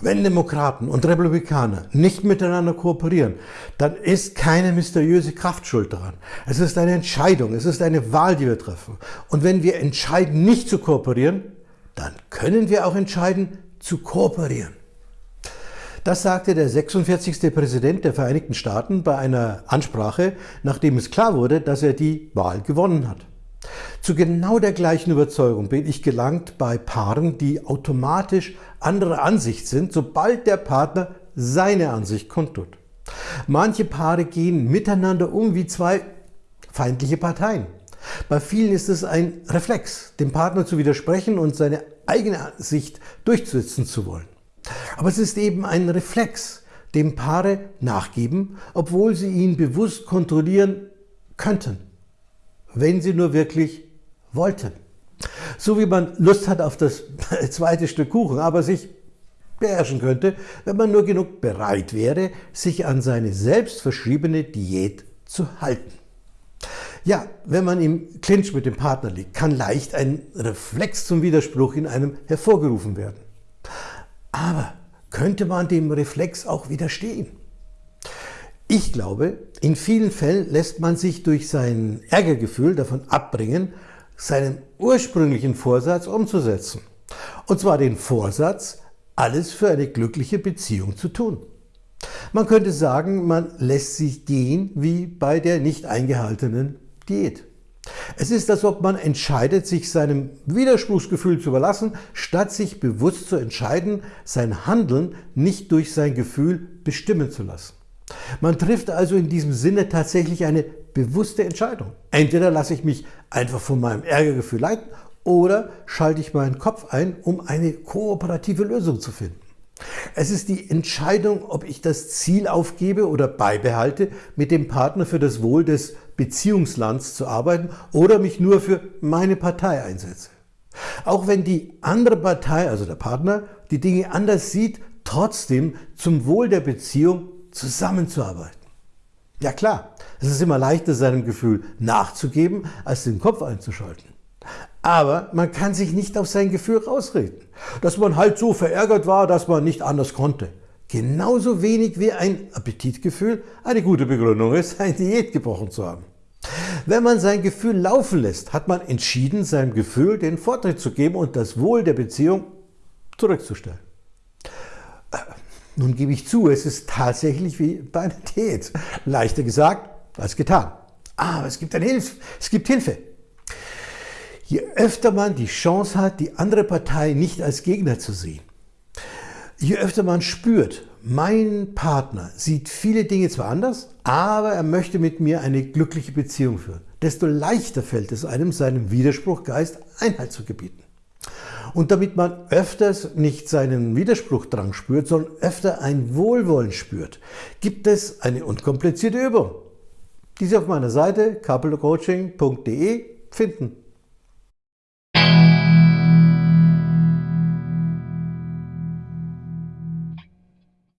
Wenn Demokraten und Republikaner nicht miteinander kooperieren, dann ist keine mysteriöse Kraft schuld daran. Es ist eine Entscheidung, es ist eine Wahl, die wir treffen. Und wenn wir entscheiden, nicht zu kooperieren, dann können wir auch entscheiden, zu kooperieren. Das sagte der 46. Präsident der Vereinigten Staaten bei einer Ansprache, nachdem es klar wurde, dass er die Wahl gewonnen hat. Zu genau der gleichen Überzeugung bin ich gelangt bei Paaren, die automatisch anderer Ansicht sind, sobald der Partner seine Ansicht kundtut. Manche Paare gehen miteinander um wie zwei feindliche Parteien. Bei vielen ist es ein Reflex, dem Partner zu widersprechen und seine eigene Ansicht durchzusetzen zu wollen. Aber es ist eben ein Reflex, dem Paare nachgeben, obwohl sie ihn bewusst kontrollieren könnten, wenn sie nur wirklich wollten. So wie man Lust hat auf das zweite Stück Kuchen, aber sich beherrschen könnte, wenn man nur genug bereit wäre, sich an seine selbstverschriebene Diät zu halten. Ja, wenn man im Clinch mit dem Partner liegt, kann leicht ein Reflex zum Widerspruch in einem hervorgerufen werden. Aber könnte man dem Reflex auch widerstehen? Ich glaube, in vielen Fällen lässt man sich durch sein Ärgergefühl davon abbringen, seinen ursprünglichen Vorsatz umzusetzen. Und zwar den Vorsatz, alles für eine glückliche Beziehung zu tun. Man könnte sagen, man lässt sich gehen wie bei der nicht eingehaltenen Diät. Es ist, als ob man entscheidet, sich seinem Widerspruchsgefühl zu überlassen, statt sich bewusst zu entscheiden, sein Handeln nicht durch sein Gefühl bestimmen zu lassen. Man trifft also in diesem Sinne tatsächlich eine bewusste Entscheidung. Entweder lasse ich mich einfach von meinem Ärgergefühl leiten oder schalte ich meinen Kopf ein, um eine kooperative Lösung zu finden. Es ist die Entscheidung, ob ich das Ziel aufgebe oder beibehalte, mit dem Partner für das Wohl des Beziehungslands zu arbeiten oder mich nur für meine Partei einsetze. Auch wenn die andere Partei, also der Partner, die Dinge anders sieht, trotzdem zum Wohl der Beziehung zusammenzuarbeiten. Ja klar, es ist immer leichter, seinem Gefühl nachzugeben, als den Kopf einzuschalten. Aber man kann sich nicht auf sein Gefühl rausreden, dass man halt so verärgert war, dass man nicht anders konnte. Genauso wenig wie ein Appetitgefühl eine gute Begründung ist, eine Diät gebrochen zu haben. Wenn man sein Gefühl laufen lässt, hat man entschieden, seinem Gefühl den Vortritt zu geben und das Wohl der Beziehung zurückzustellen. Nun gebe ich zu, es ist tatsächlich wie bei einer Diät. Leichter gesagt als getan. Aber es gibt, eine Hilfe. es gibt Hilfe. Je öfter man die Chance hat, die andere Partei nicht als Gegner zu sehen, je öfter man spürt, mein Partner sieht viele Dinge zwar anders, aber er möchte mit mir eine glückliche Beziehung führen, desto leichter fällt es einem, seinem Widerspruchgeist Einhalt zu gebieten. Und damit man öfters nicht seinen Widerspruchdrang spürt, sondern öfter ein Wohlwollen spürt, gibt es eine unkomplizierte Übung, die Sie auf meiner Seite couplecoaching.de finden.